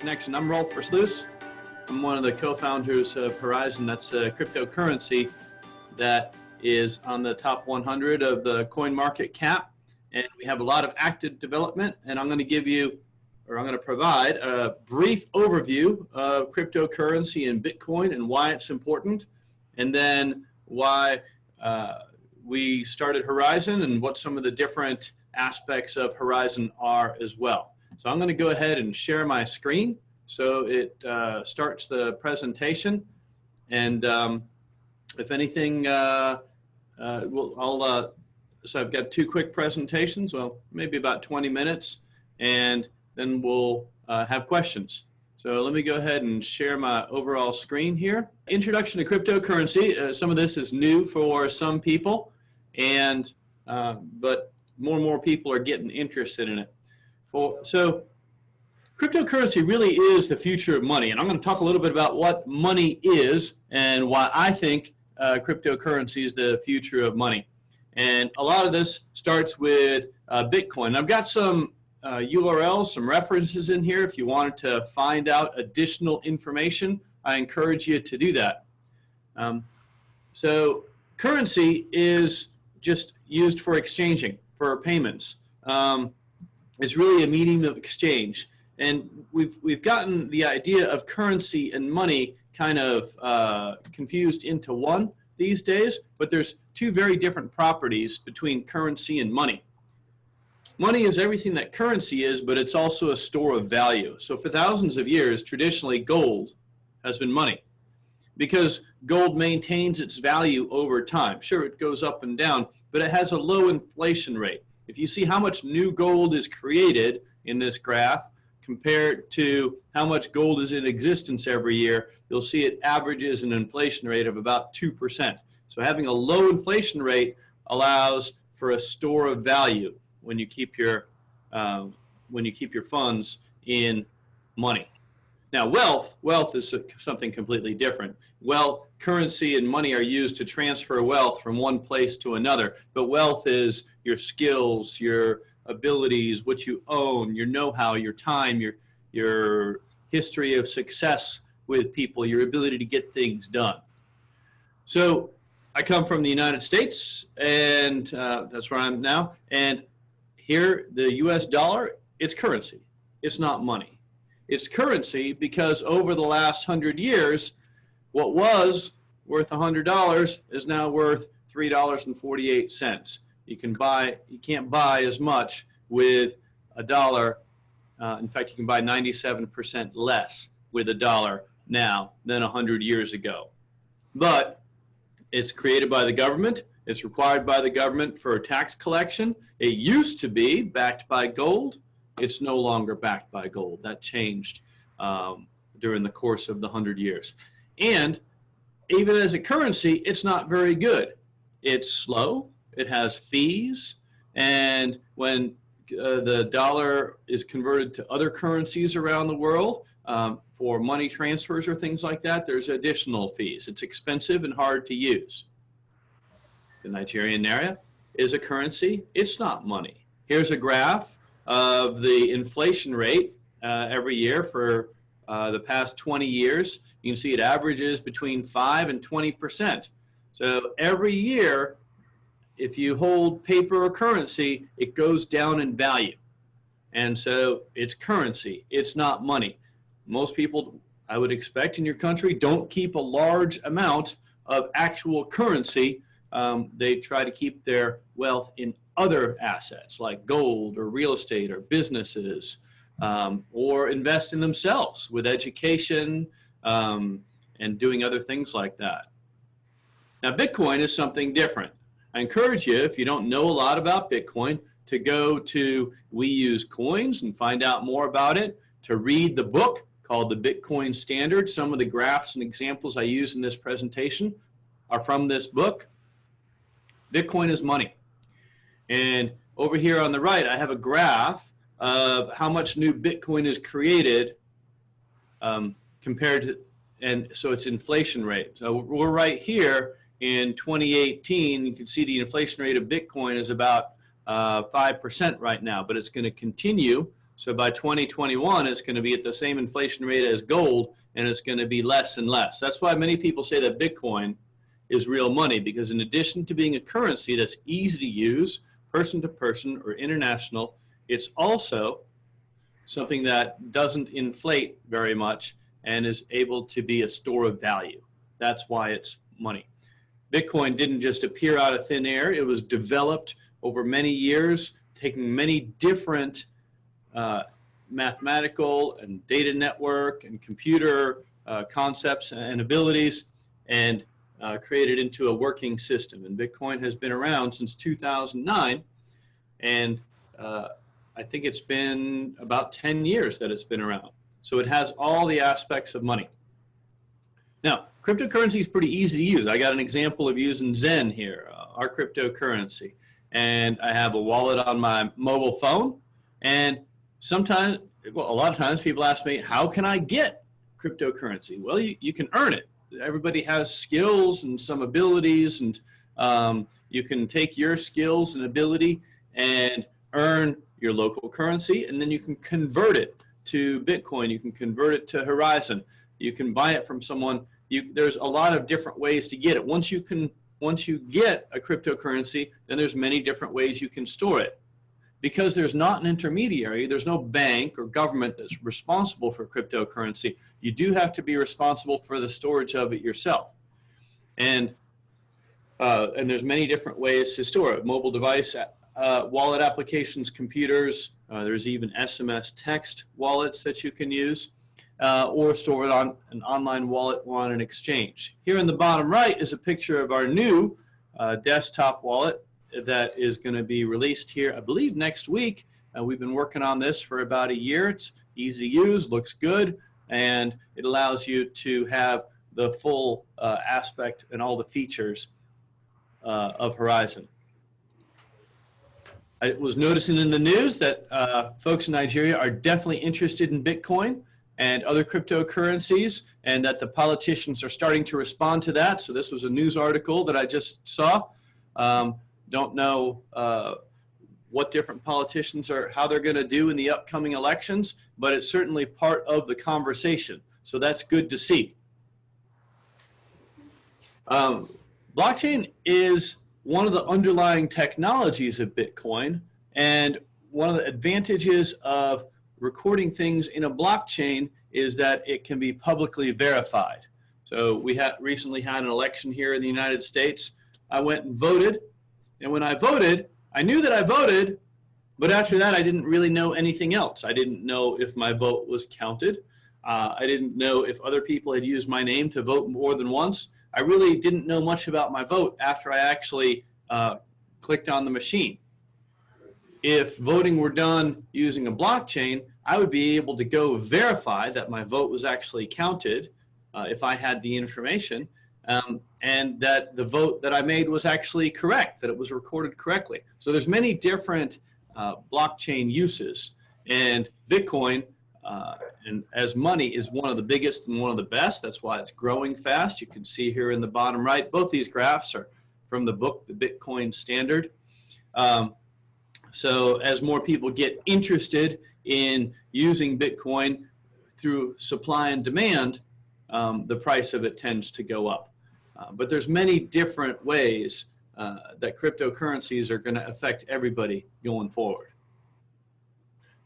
Connection. I'm Rolf Versluis. I'm one of the co-founders of Horizen. That's a cryptocurrency that is on the top 100 of the coin market cap. And we have a lot of active development. And I'm going to give you, or I'm going to provide a brief overview of cryptocurrency and Bitcoin and why it's important. And then why uh, we started Horizen and what some of the different aspects of Horizen are as well. So I'm going to go ahead and share my screen so it uh, starts the presentation. And um, if anything, uh, uh, we'll, I'll, uh, so I've got two quick presentations, well, maybe about 20 minutes, and then we'll uh, have questions. So let me go ahead and share my overall screen here. Introduction to cryptocurrency. Uh, some of this is new for some people, and but more and more people are getting interested in it. For, so cryptocurrency really is the future of money. And I'm going to talk a little bit about what money is and why I think uh, cryptocurrency is the future of money. And a lot of this starts with uh, Bitcoin. I've got some uh, URLs, some references in here. If you wanted to find out additional information, I encourage you to do that. Um, so currency is just used for exchanging, for payments. Um, is really a medium of exchange. And we've, we've gotten the idea of currency and money kind of uh, confused into one these days, but there's two very different properties between currency and money. Money is everything that currency is, but it's also a store of value. So for thousands of years, traditionally gold has been money because gold maintains its value over time. Sure, it goes up and down, but it has a low inflation rate. If you see how much new gold is created in this graph compared to how much gold is in existence every year, you'll see it averages an inflation rate of about 2%. So having a low inflation rate allows for a store of value when you keep your, um, when you keep your funds in money. Now wealth, wealth is something completely different. Well, currency and money are used to transfer wealth from one place to another, but wealth is your skills, your abilities, what you own, your know-how, your time, your, your history of success with people, your ability to get things done. So I come from the United States and uh, that's where I'm now. And here the US dollar, it's currency. It's not money. It's currency because over the last hundred years, what was worth $100 is now worth $3.48. You can buy, you can't buy as much with a dollar. Uh, in fact, you can buy 97% less with a dollar now than 100 years ago. But it's created by the government. It's required by the government for tax collection. It used to be backed by gold. It's no longer backed by gold. That changed um, during the course of the 100 years. And even as a currency, it's not very good. It's slow, it has fees, and when uh, the dollar is converted to other currencies around the world um, for money transfers or things like that, there's additional fees. It's expensive and hard to use. The Nigerian naira is a currency. It's not money. Here's a graph of the inflation rate uh, every year for uh, the past 20 years. You can see it averages between 5 and 20%. So every year, if you hold paper or currency, it goes down in value. And so it's currency, it's not money. Most people, I would expect in your country, don't keep a large amount of actual currency. Um, they try to keep their wealth in other assets like gold or real estate or businesses um, or invest in themselves with education um, and doing other things like that. Now, Bitcoin is something different. I encourage you, if you don't know a lot about Bitcoin, to go to We Use Coins and find out more about it, to read the book called The Bitcoin Standard. Some of the graphs and examples I use in this presentation are from this book. Bitcoin is money. And over here on the right, I have a graph of how much new Bitcoin is created um, compared to, and so it's inflation rate. So we're right here in 2018. You can see the inflation rate of Bitcoin is about 5% uh, right now, but it's going to continue So by 2021, it's going to be at the same inflation rate as gold, and it's going to be less and less. That's why many people say that Bitcoin is real money, because in addition to being a currency that's easy to use, person to person or international, it's also something that doesn't inflate very much and is able to be a store of value. That's why it's money. Bitcoin didn't just appear out of thin air. It was developed over many years, taking many different uh, mathematical and data network and computer uh, concepts and abilities and uh, created into a working system. And Bitcoin has been around since 2009. And uh, I think it's been about 10 years that it's been around. So it has all the aspects of money. Now, cryptocurrency is pretty easy to use. I got an example of using Zen here, uh, our cryptocurrency. And I have a wallet on my mobile phone. And sometimes, well, a lot of times people ask me, how can I get cryptocurrency? Well, you, you can earn it. Everybody has skills and some abilities and um, you can take your skills and ability and earn your local currency and then you can convert it to Bitcoin. You can convert it to Horizen. You can buy it from someone. You, there's a lot of different ways to get it. Once you can, once you get a cryptocurrency, then there's many different ways you can store it. Because there's not an intermediary, there's no bank or government that's responsible for cryptocurrency. You do have to be responsible for the storage of it yourself. And uh, and there's many different ways to store it. Mobile device uh, wallet applications, computers. Uh, there's even SMS text wallets that you can use uh, or store it on an online wallet on an exchange. Here in the bottom right is a picture of our new uh, desktop wallet that is going to be released here, I believe, next week. Uh, we've been working on this for about a year. It's easy to use, looks good, and it allows you to have the full uh, aspect and all the features of Horizen. I was noticing in the news that uh, folks in Nigeria are definitely interested in Bitcoin and other cryptocurrencies and that the politicians are starting to respond to that. So this was a news article that I just saw. Um, don't know uh, what different politicians are, how they're gonna do in the upcoming elections, but it's certainly part of the conversation. So that's good to see. Um, blockchain is one of the underlying technologies of Bitcoin and one of the advantages of recording things in a blockchain is that it can be publicly verified. So we had recently had an election here in the United States. I went and voted, and when I voted, I knew that I voted, but after that, I didn't really know anything else. I didn't know if my vote was counted. Uh, I didn't know if other people had used my name to vote more than once. I really didn't know much about my vote after I actually uh, clicked on the machine. If voting were done using a blockchain, I would be able to go verify that my vote was actually counted uh, if I had the information um, and that the vote that I made was actually correct, that it was recorded correctly. So there's many different uh, blockchain uses and Bitcoin uh, and as money is one of the biggest and one of the best. That's why it's growing fast. You can see here in the bottom right, both these graphs are from the book, The Bitcoin Standard. Um, so as more people get interested in using Bitcoin through supply and demand, um, the price of it tends to go up. Uh, but there's many different ways uh, that cryptocurrencies are going to affect everybody going forward.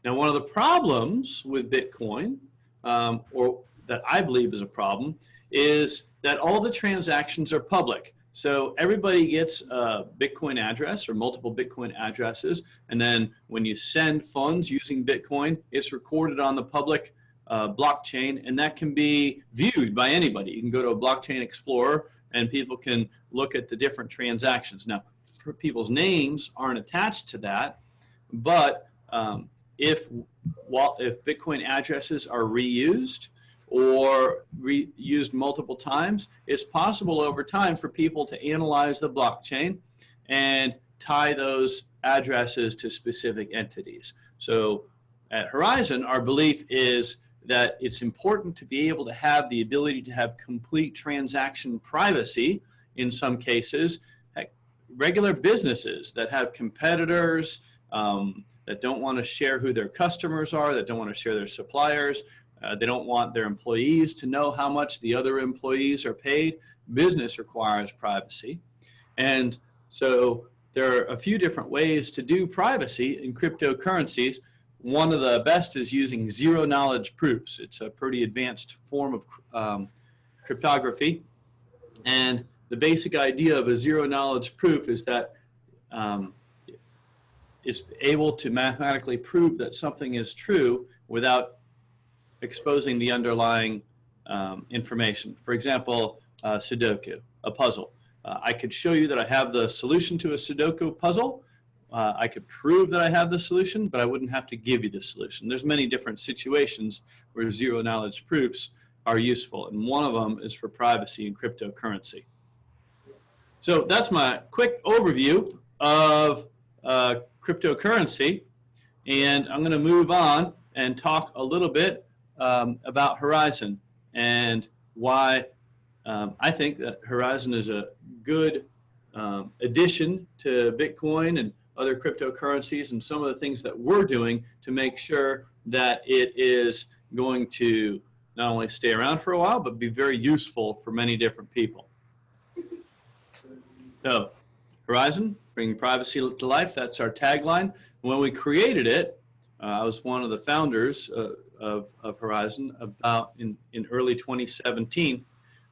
Now, one of the problems with Bitcoin, um, or that I believe is a problem, is that all the transactions are public. So everybody gets a Bitcoin address or multiple Bitcoin addresses. And then when you send funds using Bitcoin, it's recorded on the public uh, blockchain and that can be viewed by anybody. You can go to a blockchain explorer and people can look at the different transactions. Now, people's names aren't attached to that, but um, if, if Bitcoin addresses are reused or reused multiple times, it's possible over time for people to analyze the blockchain and tie those addresses to specific entities. So at Horizen, our belief is that it's important to be able to have the ability to have complete transaction privacy in some cases. Regular businesses that have competitors, um, that don't want to share who their customers are, that don't want to share their suppliers. Uh, they don't want their employees to know how much the other employees are paid. Business requires privacy. And so there are a few different ways to do privacy in cryptocurrencies. One of the best is using zero knowledge proofs. It's a pretty advanced form of um, cryptography. And the basic idea of a zero knowledge proof is that um, is able to mathematically prove that something is true without exposing the underlying um, information. For example, uh, Sudoku, a puzzle. Uh, I could show you that I have the solution to a Sudoku puzzle. Uh, I could prove that I have the solution, but I wouldn't have to give you the solution. There's many different situations where zero knowledge proofs are useful, and one of them is for privacy in cryptocurrency. So that's my quick overview of cryptocurrency, and I'm going to move on and talk a little bit um, about Horizen and why um, I think that Horizen is a good um, addition to Bitcoin and other cryptocurrencies and some of the things that we're doing to make sure that it is going to not only stay around for a while, but be very useful for many different people. So, Horizen, bringing privacy to life, that's our tagline. When we created it, uh, I was one of the founders uh, of, of Horizen about in, in early 2017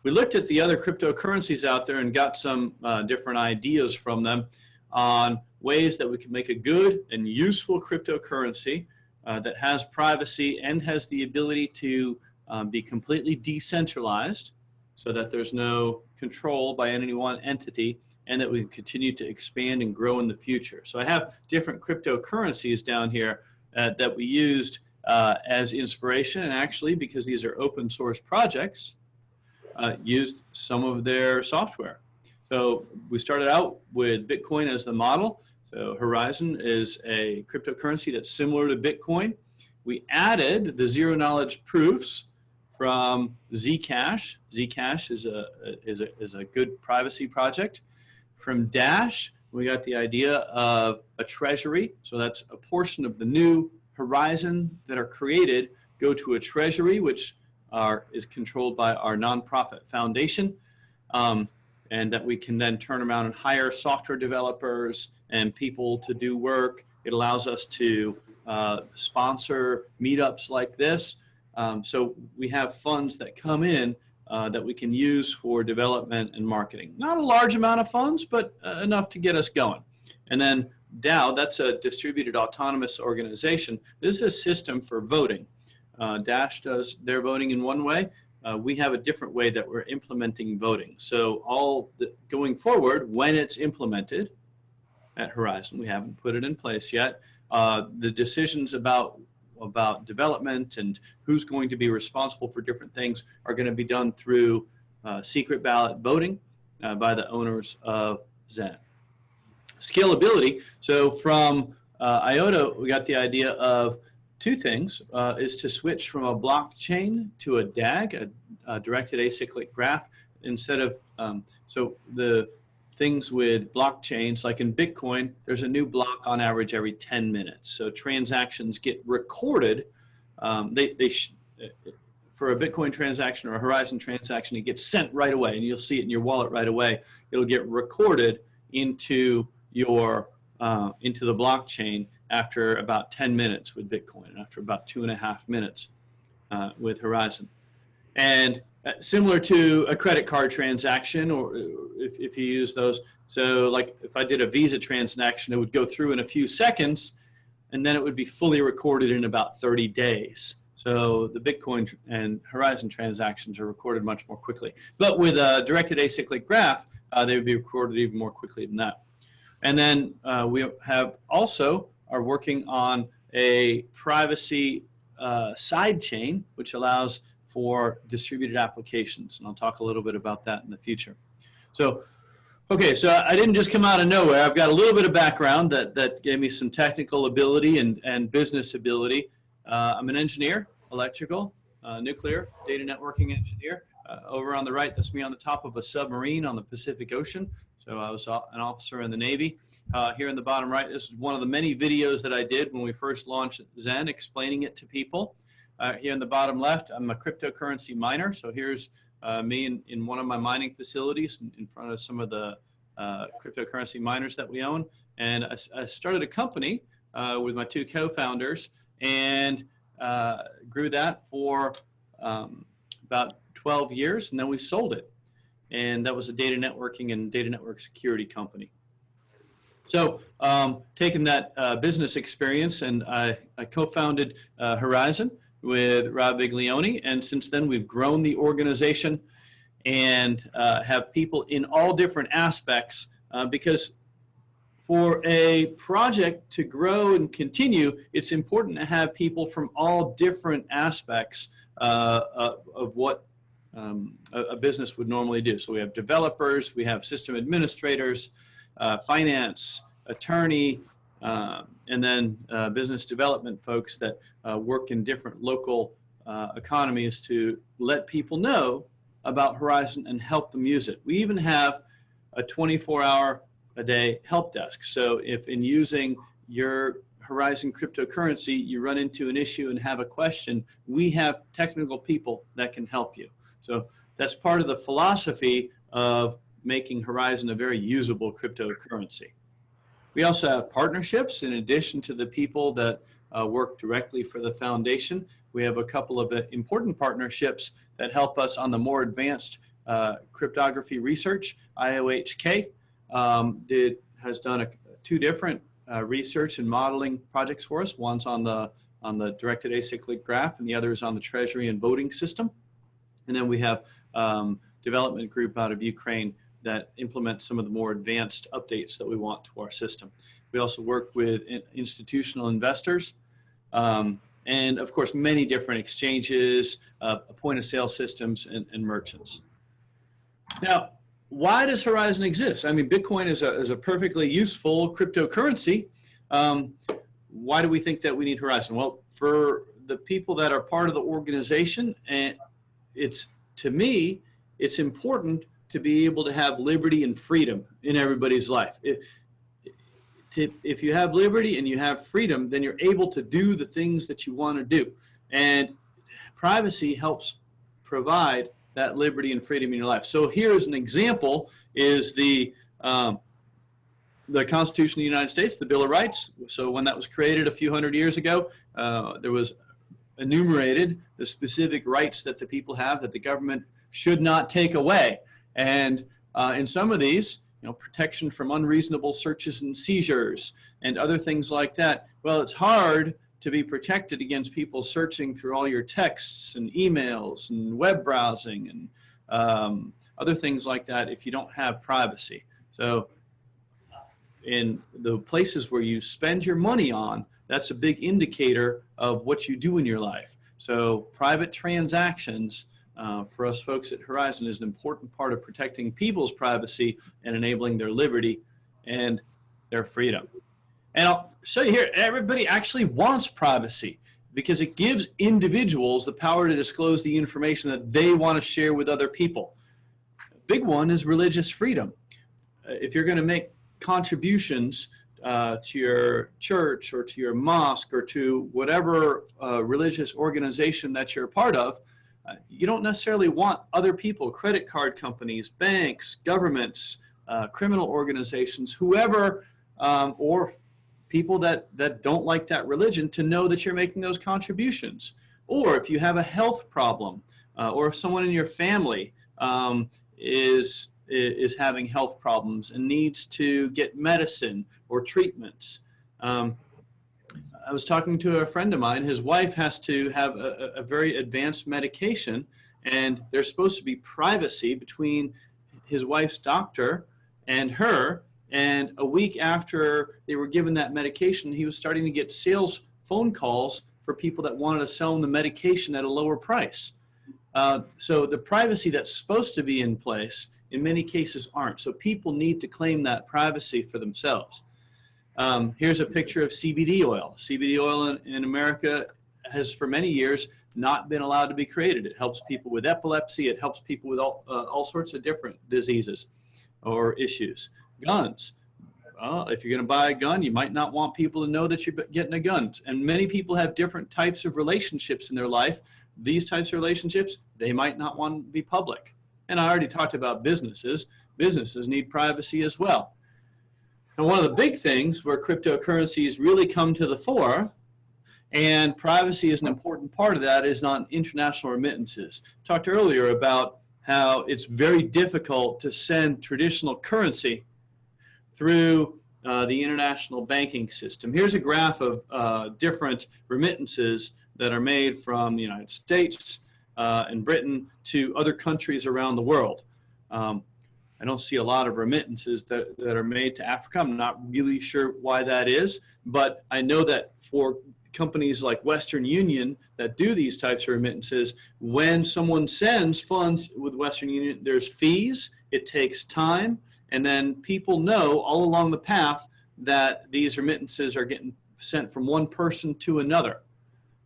we looked at the other cryptocurrencies out there and got some uh, different ideas from them on ways that we can make a good and useful cryptocurrency uh, that has privacy and has the ability to um, be completely decentralized so that there's no control by any one entity and that we can continue to expand and grow in the future. So I have different cryptocurrencies down here uh, that we used uh, as inspiration and actually because these are open source projects, uh, used some of their software. So we started out with Bitcoin as the model. So Horizen is a cryptocurrency that's similar to Bitcoin. We added the zero knowledge proofs from Zcash. Zcash is a, is a, is a good privacy project. From Dash, we got the idea of a treasury. So that's a portion of the new horizon that are created go to a treasury, which are, is controlled by our nonprofit foundation. Um, and that we can then turn around and hire software developers and people to do work. It allows us to uh, sponsor meetups like this. Um, so we have funds that come in uh, that we can use for development and marketing. Not a large amount of funds, but uh, enough to get us going. And then DAO, that's a distributed autonomous organization. This is a system for voting. Uh, Dash does their voting in one way. Uh, we have a different way that we're implementing voting. So all the, going forward, when it's implemented at Horizen, we haven't put it in place yet, uh, the decisions about about development and who's going to be responsible for different things are going to be done through uh, secret ballot voting uh, by the owners of Zen. Scalability, so from uh, IOTA, we got the idea of two things uh, is to switch from a blockchain to a DAG, a, a directed acyclic graph, instead of, um, so the things with blockchains, like in Bitcoin, there's a new block on average every 10 minutes. So transactions get recorded. Um, they, they for a Bitcoin transaction or a Horizen transaction, it gets sent right away and you'll see it in your wallet right away. It'll get recorded into your, uh, into the blockchain after about 10 minutes with Bitcoin, and after about two and a half minutes uh, with Horizen. And uh, similar to a credit card transaction, or if, if you use those, so like if I did a Visa transaction, it would go through in a few seconds, and then it would be fully recorded in about 30 days. So the Bitcoin and Horizen transactions are recorded much more quickly. But with a directed acyclic graph, uh, they would be recorded even more quickly than that. And then uh, we have also are working on a privacy uh, side chain, which allows for distributed applications. And I'll talk a little bit about that in the future. So, okay, so I didn't just come out of nowhere. I've got a little bit of background that, that gave me some technical ability and, and business ability. Uh, I'm an engineer, electrical, uh, nuclear, data networking engineer. Uh, over on the right, that's me on the top of a submarine on the Pacific Ocean. So I was an officer in the Navy. Uh, here in the bottom right, this is one of the many videos that I did when we first launched Zen, explaining it to people. Uh, here in the bottom left, I'm a cryptocurrency miner. So here's uh, me in, in one of my mining facilities in, in front of some of the uh, cryptocurrency miners that we own. And I, I started a company uh, with my two co-founders and uh, grew that for um, about 12 years. And then we sold it. And that was a data networking and data network security company. So um, taking that uh, business experience and I, I co-founded Horizen with Rob Viglione. And since then we've grown the organization and uh, have people in all different aspects uh, because for a project to grow and continue, it's important to have people from all different aspects uh, of, of what um, a, a, business would normally do. So we have developers, we have system administrators, uh, finance, attorney, uh, and then uh, business development folks that uh, work in different local uh, economies to let people know about Horizen and help them use it. We even have a 24 hour a day help desk. So if in using your Horizen cryptocurrency, you run into an issue and have a question, we have technical people that can help you. So that's part of the philosophy of making Horizen a very usable cryptocurrency. We also have partnerships in addition to the people that uh, work directly for the foundation. We have a couple of uh, important partnerships that help us on the more advanced uh, cryptography research. IOHK um, did, has done a, two different uh, research and modeling projects for us. One's on the, on the directed acyclic graph and the other is on the treasury and voting system. And then we have um, development group out of Ukraine that implement some of the more advanced updates that we want to our system. We also work with institutional investors um, and of course many different exchanges, uh, point of sale systems and, and merchants. Now, why does Horizen exist? I mean, Bitcoin is a, is a perfectly useful cryptocurrency. Um, why do we think that we need Horizen? Well, for the people that are part of the organization, and it's to me, it's important to be able to have liberty and freedom in everybody's life. If, if you have liberty and you have freedom, then you're able to do the things that you want to do. And privacy helps provide that liberty and freedom in your life. So here's an example is the um, the Constitution of the United States, the Bill of Rights. So when that was created a few hundred years ago, uh, there was enumerated the specific rights that the people have that the government should not take away. And uh, in some of these, you know, protection from unreasonable searches and seizures and other things like that. Well, it's hard to be protected against people searching through all your texts and emails and web browsing and um, other things like that if you don't have privacy. So in the places where you spend your money on, that's a big indicator of what you do in your life. So private transactions uh, for us folks at Horizen is an important part of protecting people's privacy and enabling their liberty and their freedom. And I'll show you here, everybody actually wants privacy because it gives individuals the power to disclose the information that they want to share with other people. A big one is religious freedom. Uh, if you're going to make contributions uh, to your church or to your mosque or to whatever uh, religious organization that you're a part of, uh, you don't necessarily want other people, credit card companies, banks, governments, uh, criminal organizations, whoever, um, or people that, that don't like that religion to know that you're making those contributions. Or if you have a health problem, uh, or if someone in your family um, is, is having health problems and needs to get medicine or treatments, um, I was talking to a friend of mine. His wife has to have a, a, very advanced medication, and there's supposed to be privacy between his wife's doctor and her. And a week after they were given that medication, he was starting to get sales phone calls for people that wanted to sell him the medication at a lower price. Uh, so the privacy that's supposed to be in place in many cases aren't. So people need to claim that privacy for themselves. Um, here's a picture of CBD oil. CBD oil in, in, America has for many years not been allowed to be created. It helps people with epilepsy. It helps people with all, uh, all sorts of different diseases or issues. Guns. Well, if you're going to buy a gun, you might not want people to know that you're getting a gun. And many people have different types of relationships in their life. These types of relationships, they might not want to be public. And I already talked about businesses. Businesses need privacy as well. And one of the big things where cryptocurrencies really come to the fore, and privacy is an important part of that, is on international remittances. Talked earlier about how it's very difficult to send traditional currency through uh, the international banking system. Here's a graph of uh, different remittances that are made from the United States uh, and Britain to other countries around the world. Um, I don't see a lot of remittances that, that are made to Africa. I'm not really sure why that is, but I know that for companies like Western Union that do these types of remittances, when someone sends funds with Western Union, there's fees, it takes time, and then people know all along the path that these remittances are getting sent from one person to another.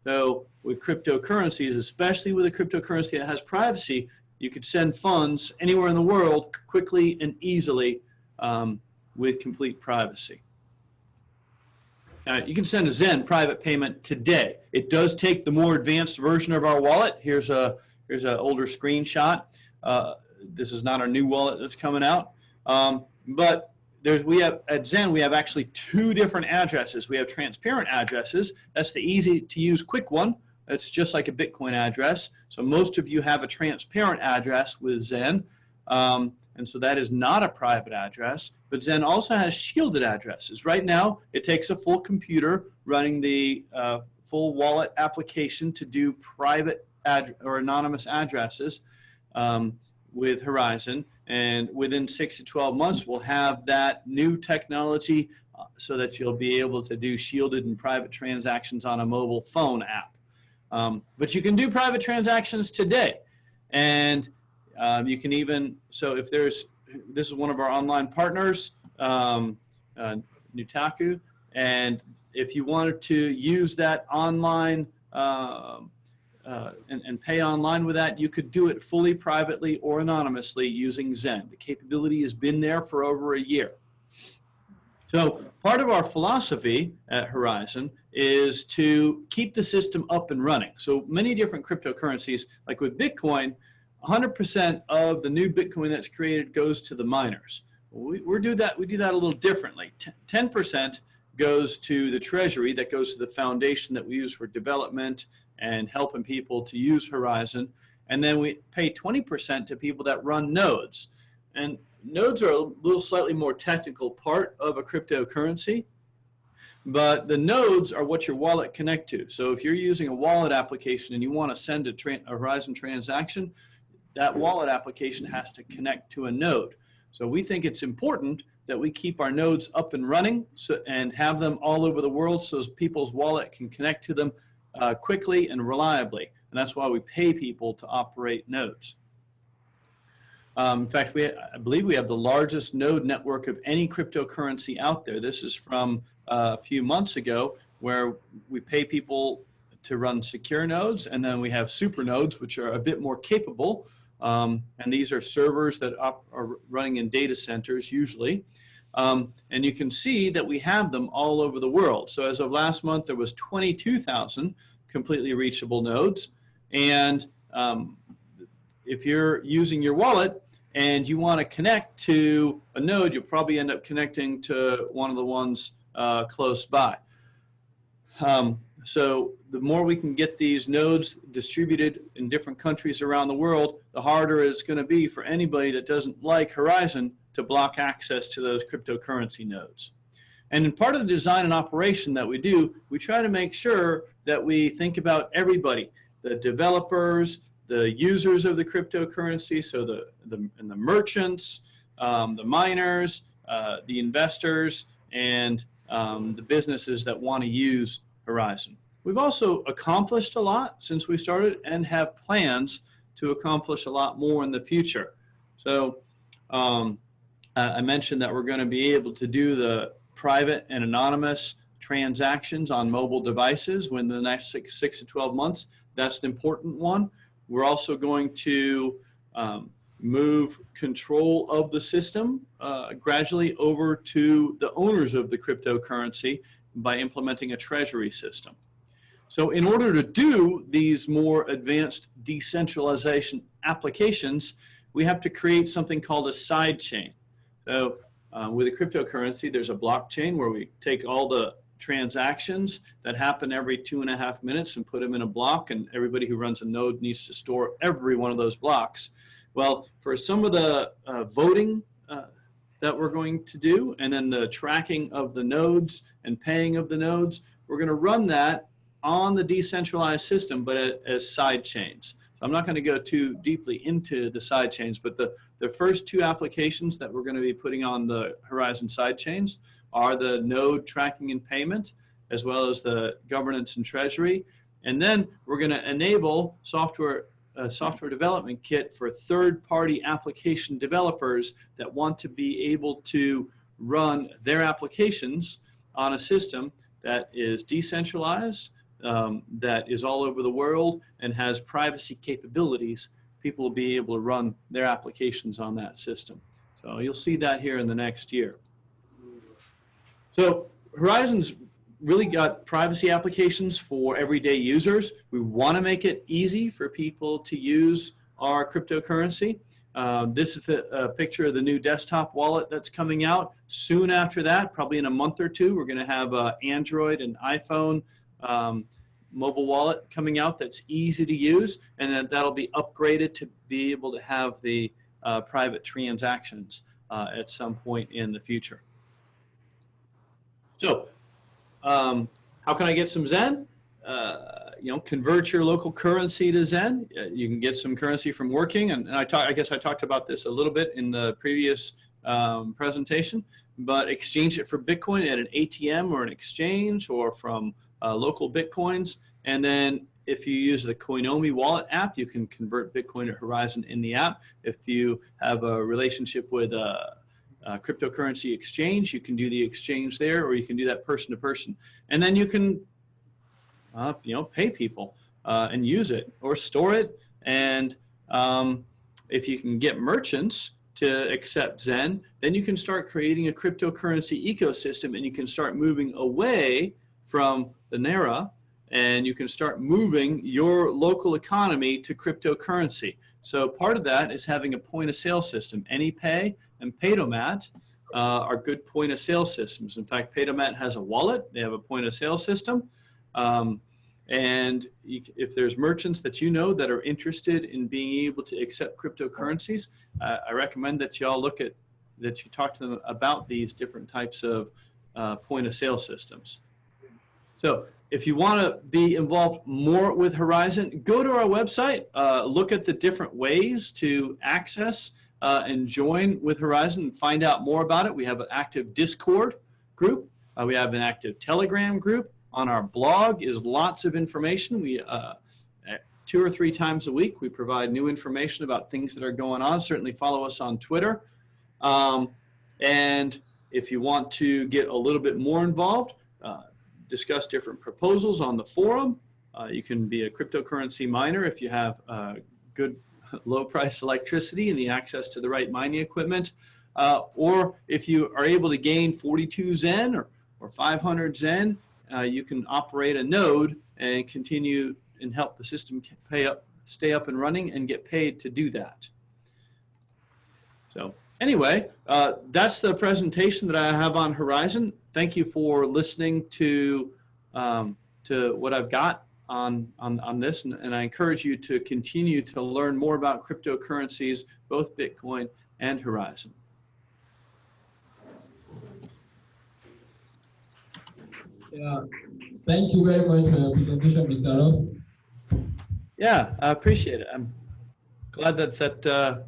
So with cryptocurrencies, especially with a cryptocurrency that has privacy, you could send funds anywhere in the world quickly and easily um, with complete privacy. Now, you can send a Zen private payment today. It does take the more advanced version of our wallet. Here's a here's an older screenshot. Uh, this is not our new wallet that's coming out. Um, but there's we have at Zen we have actually two different addresses. We have transparent addresses. That's the easy to use quick one. It's just like a Bitcoin address. So most of you have a transparent address with Zen. Um, and so that is not a private address. But Zen also has shielded addresses. Right now, it takes a full computer running the uh, full wallet application to do private or anonymous addresses um, with Horizen. And within six to 12 months, we'll have that new technology uh, so that you'll be able to do shielded and private transactions on a mobile phone app. Um, but you can do private transactions today. And um, you can even, so if there's, this is one of our online partners, um, uh, Nutaku, and if you wanted to use that online uh, uh, and, and pay online with that, you could do it fully privately or anonymously using Zen. The capability has been there for over a year. So part of our philosophy at Horizen is to keep the system up and running. So many different cryptocurrencies, like with Bitcoin, 100% of the new Bitcoin that's created goes to the miners. We, we do that. We do that a little differently. 10% goes to the treasury, that goes to the foundation that we use for development and helping people to use Horizen. And then we pay 20% to people that run nodes. And nodes are a little slightly more technical part of a cryptocurrency, but the nodes are what your wallet connect to. So if you're using a wallet application and you want to send a, a Horizen transaction, that wallet application has to connect to a node. So we think it's important that we keep our nodes up and running so, and have them all over the world so people's wallet can connect to them uh, quickly and reliably. And that's why we pay people to operate nodes. Um, in fact, we, I believe we have the largest node network of any cryptocurrency out there. This is from uh, a few months ago where we pay people to run secure nodes and then we have super nodes which are a bit more capable um, and these are servers that are running in data centers usually. Um, and you can see that we have them all over the world. So as of last month, there was 22,000 completely reachable nodes. And um, if you're using your wallet and you want to connect to a node, you'll probably end up connecting to one of the ones uh, close by. Um, so the more we can get these nodes distributed in different countries around the world, the harder it's going to be for anybody that doesn't like Horizen to block access to those cryptocurrency nodes. And in part of the design and operation that we do, we try to make sure that we think about everybody, the developers, the users of the cryptocurrency, so the, the, and the merchants, um, the miners, uh, the investors, and um, the businesses that want to use Horizen. We've also accomplished a lot since we started and have plans to accomplish a lot more in the future. So um, I mentioned that we're going to be able to do the private and anonymous transactions on mobile devices within the next six, six to 12 months. That's an important one. We're also going to um, move control of the system uh, gradually over to the owners of the cryptocurrency by implementing a treasury system. So in order to do these more advanced decentralization applications, we have to create something called a side chain. So uh, with a cryptocurrency, there's a blockchain where we take all the transactions that happen every two and a half minutes and put them in a block and everybody who runs a node needs to store every one of those blocks. Well, for some of the uh, voting uh, that we're going to do and then the tracking of the nodes and paying of the nodes, we're going to run that on the decentralized system but as side chains. So I'm not going to go too deeply into the side chains, but the, the first two applications that we're going to be putting on the Horizen side chains are the node tracking and payment, as well as the governance and treasury. And then we're going to enable software a software development kit for third-party application developers that want to be able to run their applications on a system that is decentralized, um, that is all over the world and has privacy capabilities, people will be able to run their applications on that system. So you'll see that here in the next year. So Horizen's really got privacy applications for everyday users. We want to make it easy for people to use our cryptocurrency. Uh, this is the uh, picture of the new desktop wallet that's coming out. Soon after that, probably in a month or two, we're going to have uh, Android and iPhone um, mobile wallet coming out that's easy to use, and then that'll be upgraded to be able to have the uh, private transactions uh, at some point in the future. So um, how can I get some Zen? Uh, you know, convert your local currency to Zen. Uh, you can get some currency from working. And, and I, talk, I guess I talked about this a little bit in the previous um, presentation, but exchange it for Bitcoin at an ATM or an exchange or from uh, local Bitcoins. And then if you use the Coinomi wallet app, you can convert Bitcoin to Horizen in the app. If you have a relationship with a uh, cryptocurrency exchange, you can do the exchange there, or you can do that person to person. And then you can, uh, you know, pay people uh, and use it or store it. And um, if you can get merchants to accept Zen, then you can start creating a cryptocurrency ecosystem and you can start moving away from the Naira and you can start moving your local economy to cryptocurrency. So part of that is having a point of sale system. AnyPay and Paydomat uh, are good point of sale systems. In fact, Paydomat has a wallet. They have a point of sale system. Um, and you, if there's merchants that you know that are interested in being able to accept cryptocurrencies, uh, I recommend that you all look at, that you talk to them about these different types of uh, point of sale systems. So if you want to be involved more with Horizen, go to our website, uh, look at the different ways to access uh, and join with Horizen and find out more about it. We have an active Discord group. Uh, we have an active Telegram group. On our blog is lots of information. We uh, two or three times a week we provide new information about things that are going on. Certainly follow us on Twitter. Um, and if you want to get a little bit more involved, uh, discuss different proposals on the forum. Uh, you can be a cryptocurrency miner if you have uh, good low price electricity and the access to the right mining equipment. Uh, or if you are able to gain 42 Zen or, or 500 Zen, uh, you can operate a node and continue and help the system pay up, stay up and running and get paid to do that. So anyway, uh, that's the presentation that I have on Horizen. Thank you for listening to, um, to what I've got on, on, on this, and, and I encourage you to continue to learn more about cryptocurrencies, both Bitcoin and Horizen. Yeah, thank you very much for your presentation, Mr. Rob. Yeah, I appreciate it. I'm glad that that uh,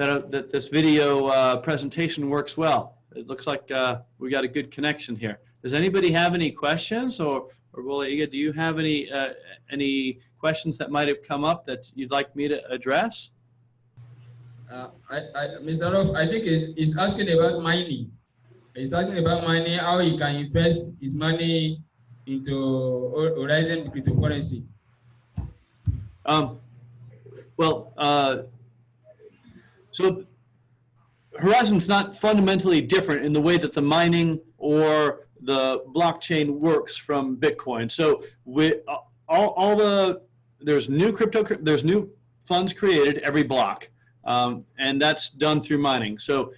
that, uh, that this video uh, presentation works well. It looks like uh, we got a good connection here. Does anybody have any questions or or Bolaiga, do you have any uh, any questions that might have come up that you'd like me to address? Uh, I, I, Mr. Rolf, I think he's asking about mining. He's talking about mining, how he can invest his money into Horizen cryptocurrency. Um, well, uh, so Horizen's not fundamentally different in the way that the mining or the blockchain works from Bitcoin. So we, all, all the, there's new crypto, there's new funds created every block. Um, and that's done through mining. So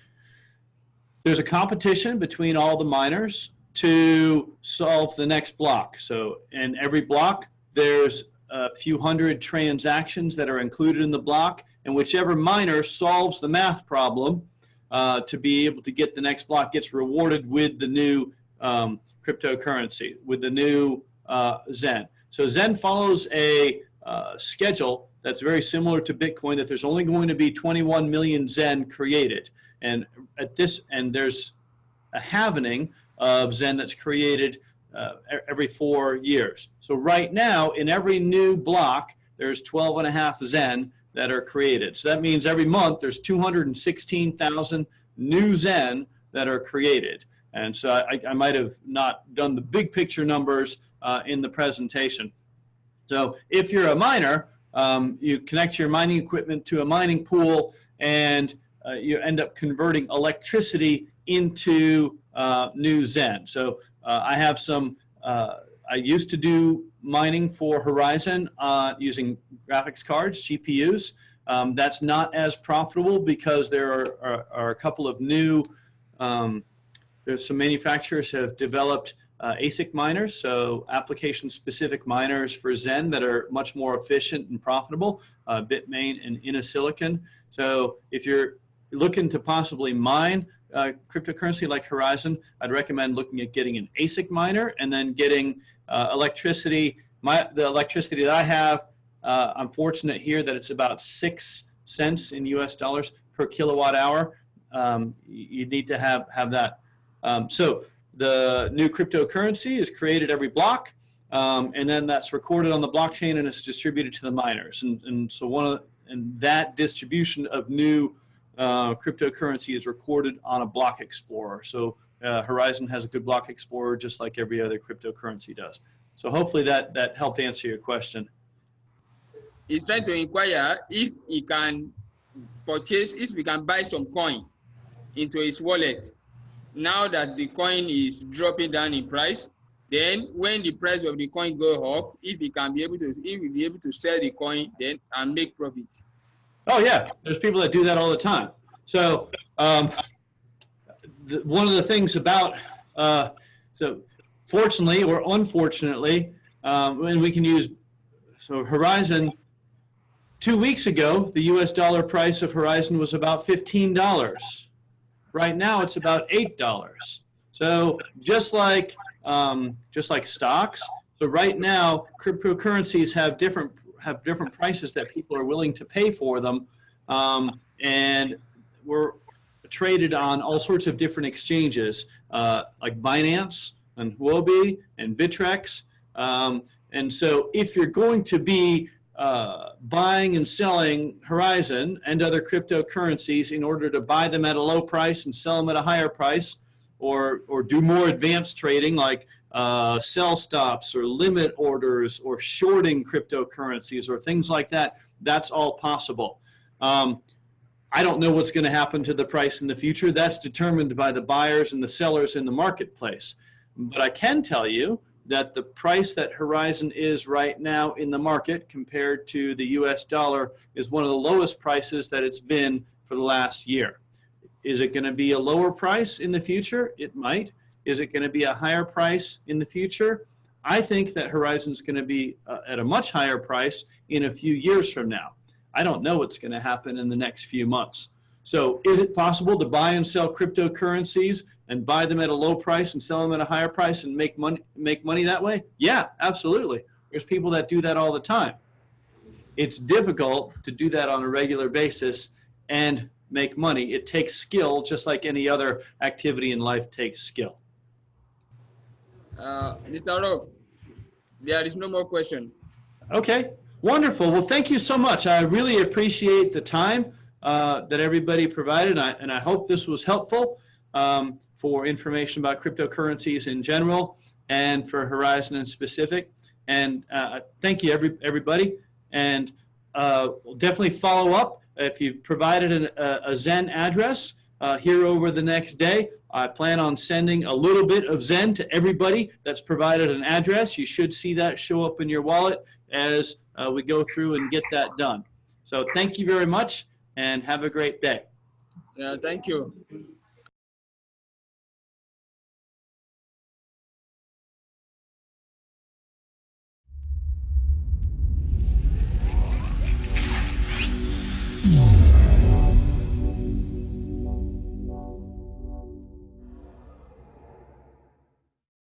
there's a competition between all the miners to solve the next block. So in every block, there's a few hundred transactions that are included in the block, and whichever miner solves the math problem uh, to be able to get the next block gets rewarded with the new um, cryptocurrency, with the new uh, Zen. So Zen follows a uh, schedule that's very similar to Bitcoin, that there's only going to be 21 million Zen created. And at this, and there's a halvening of Zen that's created uh, every four years. So right now, in every new block, there's 12 and a half Zen that are created. So that means every month there's 216,000 new Zen that are created. And so I, I, might have not done the big picture numbers uh, in the presentation. So if you're a miner, um, you connect your mining equipment to a mining pool and uh, you end up converting electricity into uh, new Zen. So uh, I have some, uh, I used to do mining for Horizen uh, using graphics cards, GPUs. Um, that's not as profitable because there are, are, are a couple of new, um, there's some manufacturers have developed uh, ASIC miners, so application-specific miners for Zen that are much more efficient and profitable, uh, Bitmain and Innosilicon. So if you're looking to possibly mine uh, cryptocurrency like Horizen, I'd recommend looking at getting an ASIC miner and then getting uh, electricity. My, the electricity that I have, uh, I'm fortunate here that it's about six cents in US dollars per kilowatt hour. Um, you need to have, have that. Um, so the new cryptocurrency is created every block. Um, and then that's recorded on the blockchain and it's distributed to the miners. And, and so one of, and that distribution of new uh, cryptocurrency is recorded on a block explorer. So uh, Horizen has a good block explorer just like every other cryptocurrency does. So hopefully that, that helped answer your question. He's trying to inquire if he can purchase, if we can buy some coin into his wallet. Now that the coin is dropping down in price, then when the price of the coin go up, if he can be able to, if we be able to sell the coin, then and make profit. Oh yeah, there's people that do that all the time. So um, the, one of the things about uh, so fortunately or unfortunately, um, and we can use so Horizen. Two weeks ago, the U.S. dollar price of Horizen was about fifteen dollars. Right now, it's about eight dollars. So just like um, just like stocks, so right now cryptocurrencies have different have different prices that people are willing to pay for them. Um, and we're traded on all sorts of different exchanges uh, like Binance and Huobi and Bittrex. Um, and so if you're going to be uh, buying and selling Horizen and other cryptocurrencies in order to buy them at a low price and sell them at a higher price, or, or do more advanced trading like uh, sell stops or limit orders or shorting cryptocurrencies or things like that, that's all possible. Um, I don't know what's going to happen to the price in the future. That's determined by the buyers and the sellers in the marketplace. But I can tell you that the price that Horizen is right now in the market compared to the US dollar is one of the lowest prices that it's been for the last year. Is it going to be a lower price in the future? It might. Is it going to be a higher price in the future? I think that Horizen is going to be uh, at a much higher price in a few years from now. I don't know what's going to happen in the next few months. So is it possible to buy and sell cryptocurrencies and buy them at a low price and sell them at a higher price and make money, make money that way? Yeah, absolutely. There's people that do that all the time. It's difficult to do that on a regular basis and make money. It takes skill just like any other activity in life takes skill. Uh, Mr. Rolf, there is no more question. Okay, wonderful. Well, thank you so much. I really appreciate the time uh, that everybody provided, I, and I hope this was helpful um, for information about cryptocurrencies in general and for Horizen in specific. And uh, thank you, every, everybody. And uh, we'll definitely follow up. If you provided an, a, a Zen address uh, here over the next day, I plan on sending a little bit of Zen to everybody that's provided an address. You should see that show up in your wallet as uh, we go through and get that done. So thank you very much and have a great day. Yeah, thank you.